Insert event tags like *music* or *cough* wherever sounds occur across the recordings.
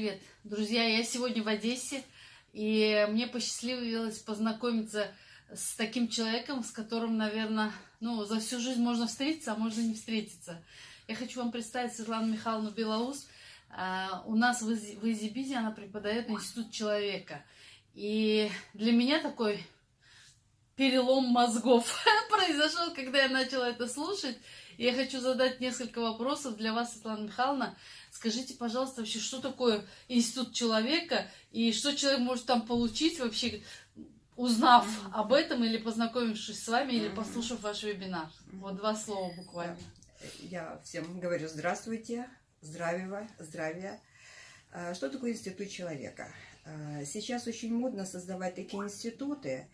Привет, друзья! Я сегодня в Одессе, и мне посчастливилось познакомиться с таким человеком, с которым, наверное, ну, за всю жизнь можно встретиться, а можно не встретиться. Я хочу вам представить Светлану Михайловну Белоус. А, у нас в Изибизе она преподает Институт человека. И для меня такой перелом мозгов *laughs* произошел, когда я начала это слушать. Я хочу задать несколько вопросов для вас, Светлана Михайловна. Скажите, пожалуйста, вообще, что такое институт человека и что человек может там получить вообще, узнав об этом или познакомившись с вами, или послушав ваш вебинар? Вот два слова буквально. Я всем говорю здравствуйте, здравия, здравия. А, что такое институт человека? А, сейчас очень модно создавать такие институты,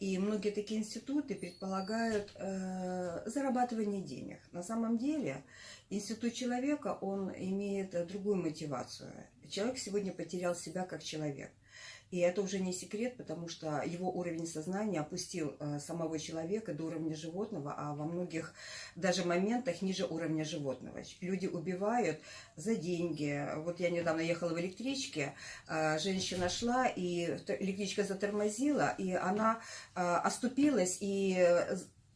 и многие такие институты предполагают э, зарабатывание денег. На самом деле институт человека, он имеет другую мотивацию. Человек сегодня потерял себя как человек. И это уже не секрет, потому что его уровень сознания опустил э, самого человека до уровня животного, а во многих даже моментах ниже уровня животного. Люди убивают за деньги. Вот я недавно ехала в электричке, э, женщина шла, и электричка затормозила, и она э, оступилась, и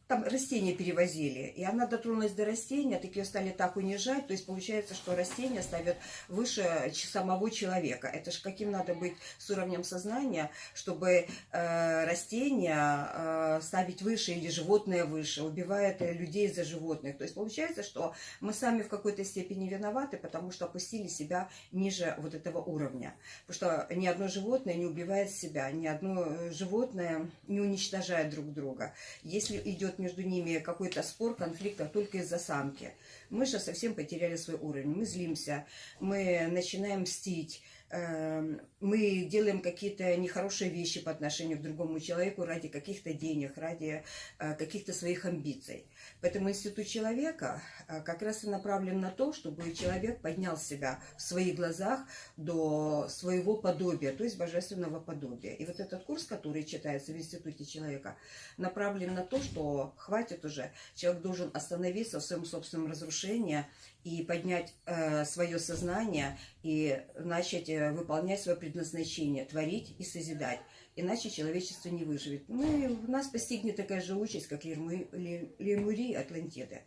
там растения перевозили, и она дотронулась до растения, так ее стали так унижать, то есть получается, что растения ставят выше самого человека. Это же каким надо быть с уровнем сознания, чтобы э, растения э, ставить выше или животное выше, убивает людей за животных. То есть получается, что мы сами в какой-то степени виноваты, потому что опустили себя ниже вот этого уровня. Потому что ни одно животное не убивает себя, ни одно животное не уничтожает друг друга. Если идет между ними какой-то спор, конфликт, а только из-за самки. Мы же совсем потеряли свой уровень. Мы злимся, мы начинаем мстить, мы делаем какие-то нехорошие вещи по отношению к другому человеку ради каких-то денег, ради э, каких-то своих амбиций. Поэтому институт человека э, как раз и направлен на то, чтобы человек поднял себя в своих глазах до своего подобия, то есть божественного подобия. И вот этот курс, который читается в институте человека, направлен на то, что хватит уже, человек должен остановиться в своем собственном разрушении и поднять э, свое сознание и начать выполнять свое предназначение, творить и созидать иначе человечество не выживет. Ну и нас постигнет такая же участь, как Лемури Атлантиды.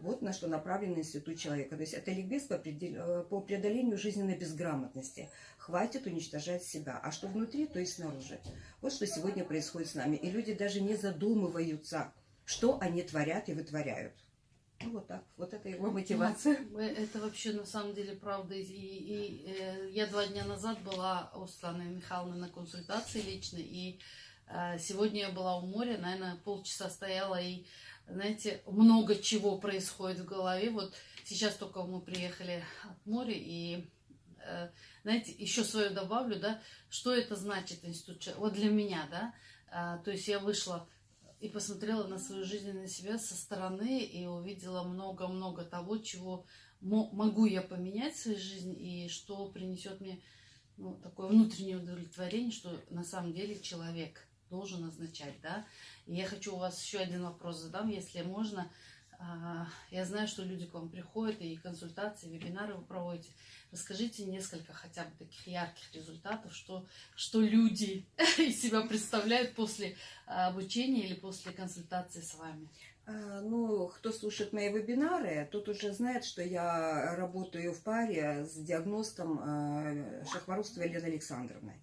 Вот на что направлен институт человека. То есть это ликбез по, по преодолению жизненной безграмотности. Хватит уничтожать себя. А что внутри, то и снаружи. Вот что сегодня происходит с нами. И люди даже не задумываются, что они творят и вытворяют. Ну, вот так. Вот это его мотивация. Это вообще на самом деле правда. И, и, э, я два дня назад была у Светланы Михайловны на консультации лично. И э, сегодня я была у моря, наверное, полчаса стояла. И, знаете, много чего происходит в голове. Вот сейчас только мы приехали от моря. И, э, знаете, еще свое добавлю, да, что это значит институт. Вот для меня, да. Э, то есть я вышла и посмотрела на свою жизнь на себя со стороны и увидела много-много того, чего могу я поменять в своей жизни и что принесет мне ну, такое внутреннее удовлетворение, что на самом деле человек должен означать, да. И я хочу у вас еще один вопрос задам, если можно. А, я знаю, что люди к вам приходят, и консультации, и вебинары вы проводите. Расскажите несколько хотя бы таких ярких результатов, что, что люди *laughs* из себя представляют после а, обучения или после консультации с вами. А, ну, кто слушает мои вебинары, тот уже знает, что я работаю в паре с диагностом Шахмарустовой Еленой Александровной.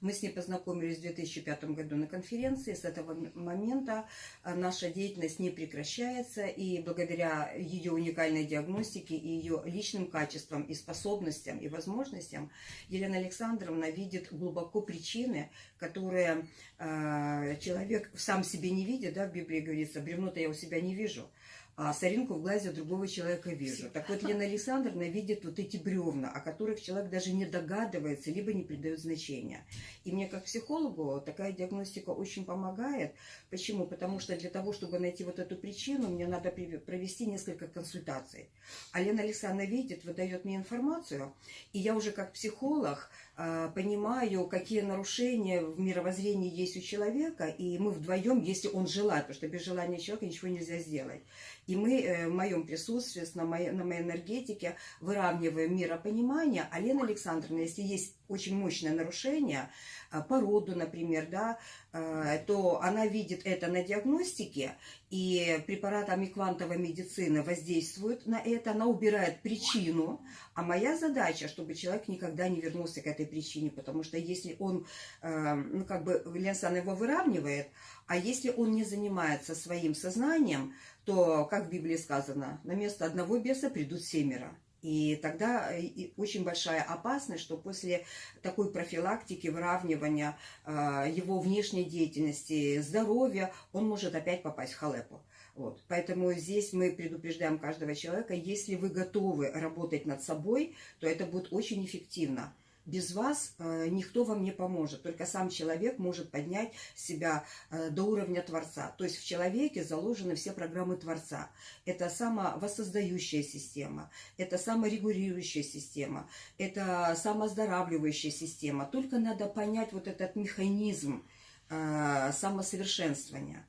Мы с ней познакомились в 2005 году на конференции. С этого момента а, наша деятельность не прекращается. И благодаря ее уникальной диагностике и ее личным качествам и способностям и возможностям Елена Александровна видит глубоко причины, которые э, человек сам себе не видит. Да, в Библии говорится, бревно-то я у себя не вижу а соринку в глазе другого человека вижу. Так вот, Лена Александровна видит вот эти бревна, о которых человек даже не догадывается, либо не придает значения. И мне, как психологу, такая диагностика очень помогает. Почему? Потому что для того, чтобы найти вот эту причину, мне надо провести несколько консультаций. А Лена Александровна видит, выдает мне информацию, и я уже как психолог понимаю, какие нарушения в мировоззрении есть у человека, и мы вдвоем, если он желает, потому что без желания человека ничего нельзя сделать. И мы э, в моем присутствии, на моей, на моей энергетике выравниваем миропонимание. А Лена Александровна, если есть очень мощное нарушение, а, по роду, например, да, а, то она видит это на диагностике, и препаратами квантовой медицины воздействуют на это, она убирает причину, а моя задача, чтобы человек никогда не вернулся к этой причине, потому что если он, а, ну, как бы, Ленсан его выравнивает, а если он не занимается своим сознанием, то, как в Библии сказано, на место одного беса придут семеро. И тогда э, очень большая опасность, что после такой профилактики, выравнивания э, его внешней деятельности, здоровья, он может опять попасть в халепу. Вот. Поэтому здесь мы предупреждаем каждого человека, если вы готовы работать над собой, то это будет очень эффективно без вас э, никто вам не поможет. Только сам человек может поднять себя э, до уровня Творца. То есть в человеке заложены все программы Творца. Это самовоссоздающая система, это саморегулирующая система, это самооздоравливающая система. Только надо понять вот этот механизм э, самосовершенствования.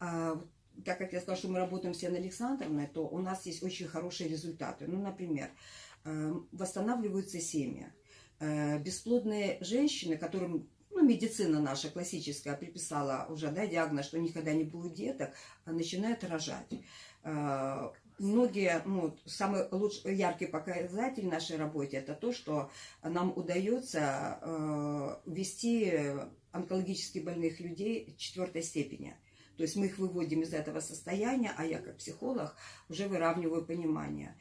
Э, так как я сказала, что мы работаем с Яной Александровной, то у нас есть очень хорошие результаты. Ну, например, восстанавливаются семьи бесплодные женщины, которым ну, медицина наша классическая приписала уже да, диагноз, что никогда не будет деток, а начинают рожать. Э, многие, ну, самый лучший, яркий показатель нашей работе это то, что нам удается э, вести онкологически больных людей четвертой степени. То есть мы их выводим из этого состояния, а я как психолог уже выравниваю понимание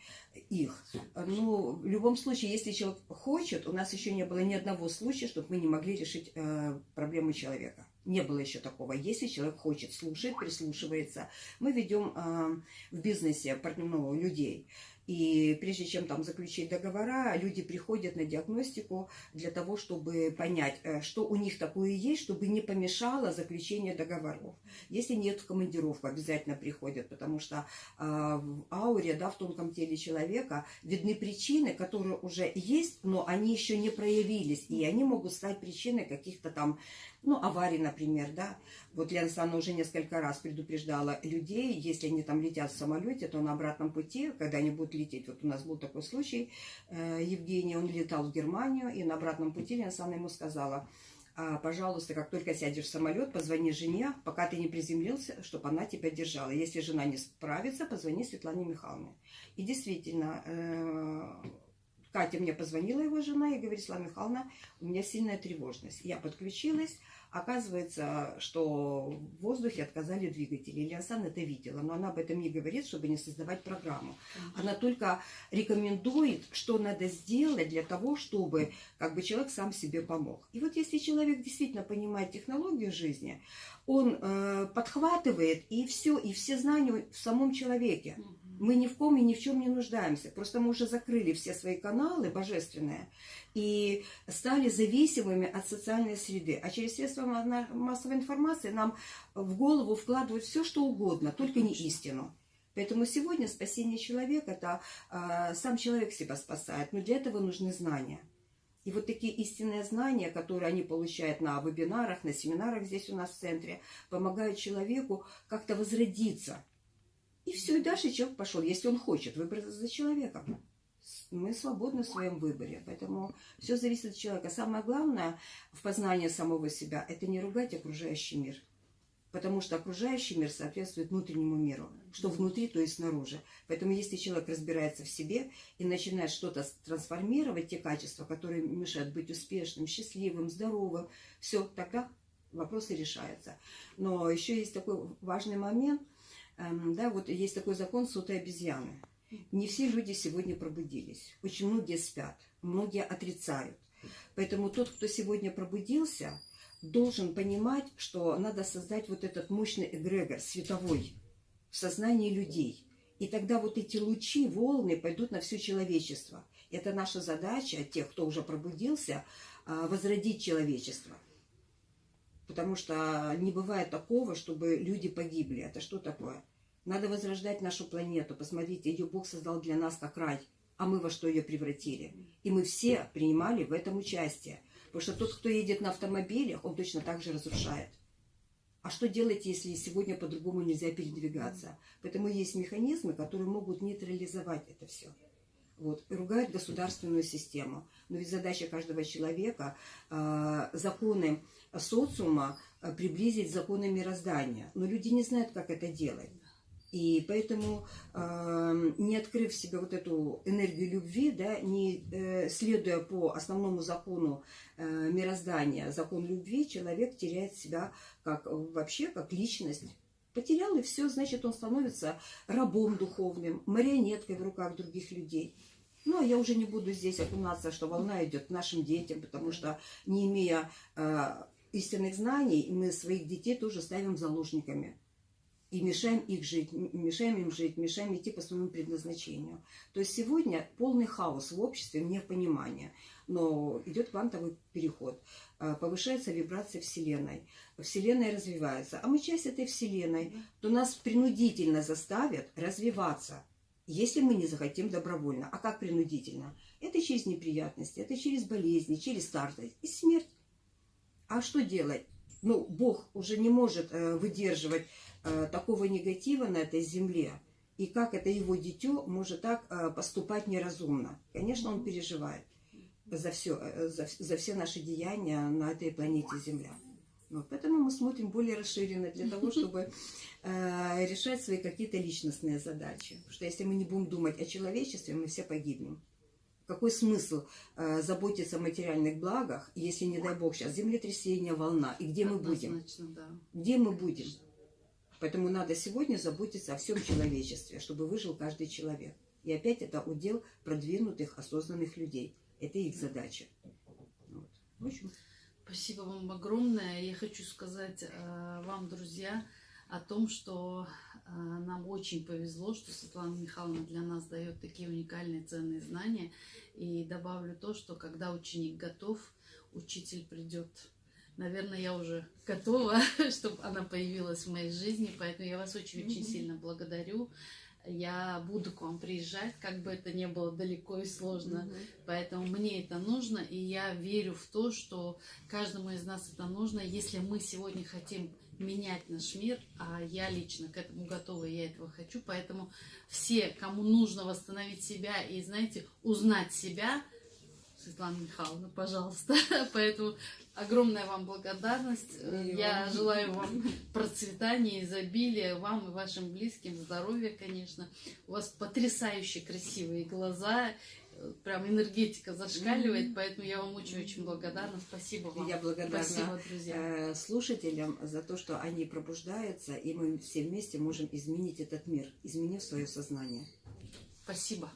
их. Ну, в любом случае, если человек хочет, у нас еще не было ни одного случая, чтобы мы не могли решить э, проблему человека. Не было еще такого. Если человек хочет, слушает, прислушивается. Мы ведем э, в бизнесе ну, людей. И прежде чем там заключить договора, люди приходят на диагностику для того, чтобы понять, э, что у них такое есть, чтобы не помешало заключение договоров. Если нет в обязательно приходят, потому что э, в ауре, да, в тонком теле человека видны причины, которые уже есть, но они еще не проявились, и они могут стать причиной каких-то там ну, аварий, например, да. Вот Лена Санна уже несколько раз предупреждала людей, если они там летят в самолете, то на обратном пути, когда они будут лететь, вот у нас был такой случай, э, Евгений, он летал в Германию, и на обратном пути Лена Санна ему сказала, а, пожалуйста, как только сядешь в самолет, позвони жене, пока ты не приземлился, чтобы она тебя держала. Если жена не справится, позвони Светлане Михайловне. И действительно, э, Катя мне позвонила, его жена, и говорит, Слава Михайловна, у меня сильная тревожность. Я подключилась, оказывается, что в воздухе отказали двигатели. Ильясан это видела, но она об этом не говорит, чтобы не создавать программу. Она только рекомендует, что надо сделать для того, чтобы как бы человек сам себе помог. И вот если человек действительно понимает технологию жизни, он э, подхватывает и все, и все знания в самом человеке. Мы ни в ком и ни в чем не нуждаемся. Просто мы уже закрыли все свои каналы божественные и стали зависимыми от социальной среды. А через средства массовой информации нам в голову вкладывают все, что угодно, только не истину. Поэтому сегодня спасение человека – это э, сам человек себя спасает. Но для этого нужны знания. И вот такие истинные знания, которые они получают на вебинарах, на семинарах здесь у нас в центре, помогают человеку как-то возродиться – и все, и дальше человек пошел, если он хочет выбрать за человеком. Мы свободны в своем выборе, поэтому все зависит от человека. Самое главное в познании самого себя – это не ругать окружающий мир. Потому что окружающий мир соответствует внутреннему миру. Что внутри, то и снаружи. Поэтому если человек разбирается в себе и начинает что-то трансформировать, те качества, которые мешают быть успешным, счастливым, здоровым, все, тогда вопросы решаются. Но еще есть такой важный момент – да, вот есть такой закон сотой обезьяны. Не все люди сегодня пробудились. Очень многие спят, многие отрицают. Поэтому тот, кто сегодня пробудился, должен понимать, что надо создать вот этот мощный эгрегор световой в сознании людей. И тогда вот эти лучи, волны пойдут на все человечество. Это наша задача, тех, кто уже пробудился, а, возродить человечество. Потому что не бывает такого, чтобы люди погибли. Это что такое? Надо возрождать нашу планету. Посмотрите, ее Бог создал для нас как рай. А мы во что ее превратили? И мы все принимали в этом участие. Потому что тот, кто едет на автомобилях, он точно так же разрушает. А что делать, если сегодня по-другому нельзя передвигаться? Поэтому есть механизмы, которые могут нейтрализовать это все. Вот, и ругают государственную систему. Но ведь задача каждого человека э, законы социума э, приблизить законы мироздания. Но люди не знают, как это делать. И поэтому, э, не открыв в себе вот эту энергию любви, да, не э, следуя по основному закону э, мироздания, закон любви, человек теряет себя как вообще как личность. Потерял, и все, значит, он становится рабом духовным, марионеткой в руках других людей. Ну, а я уже не буду здесь окунаться, что волна идет нашим детям, потому что, не имея э, истинных знаний, мы своих детей тоже ставим заложниками. И мешаем их жить, мешаем им жить, мешаем идти по своему предназначению. То есть сегодня полный хаос в обществе, непонимание. Но идет квантовый переход, э, повышается вибрация Вселенной. Вселенная развивается, а мы часть этой Вселенной, то нас принудительно заставят развиваться, если мы не захотим добровольно. А как принудительно? Это через неприятности, это через болезни, через старость и смерть. А что делать? Ну, Бог уже не может э, выдерживать такого негатива на этой земле. И как это его дитё может так э, поступать неразумно? Конечно, он переживает за все, за, за все наши деяния на этой планете Земля. Вот, поэтому мы смотрим более расширенно для того, *laughs* чтобы э, решать свои какие-то личностные задачи. Потому что если мы не будем думать о человечестве, мы все погибнем. Какой смысл э, заботиться о материальных благах, если, не дай бог, сейчас землетрясение, волна, и где мы будем? Однозначно, да. Где мы будем? Поэтому надо сегодня заботиться о всем человечестве, чтобы выжил каждый человек. И опять это удел продвинутых, осознанных людей. Это их задача. Вот. В общем, Спасибо вам огромное. Я хочу сказать э, вам, друзья, о том, что э, нам очень повезло, что Светлана Михайловна для нас дает такие уникальные ценные знания. И добавлю то, что когда ученик готов, учитель придет. Наверное, я уже готова, *laughs* чтобы она появилась в моей жизни, поэтому я вас очень-очень сильно благодарю. Я буду к вам приезжать, как бы это ни было далеко и сложно. Поэтому мне это нужно, и я верю в то, что каждому из нас это нужно, если мы сегодня хотим менять наш мир, а я лично к этому готова, я этого хочу. Поэтому все, кому нужно восстановить себя и, знаете, узнать себя, Светлана Михайловна, пожалуйста. *laughs* Поэтому огромная вам благодарность. И Я вам. желаю вам процветания, изобилия, вам и вашим близким, здоровья, конечно. У вас потрясающе красивые глаза, прям энергетика зашкаливает, поэтому я вам очень-очень благодарна. Спасибо вам. Я благодарна Спасибо, друзья. э, слушателям за то, что они пробуждаются, и мы все вместе можем изменить этот мир, изменив свое сознание. Спасибо.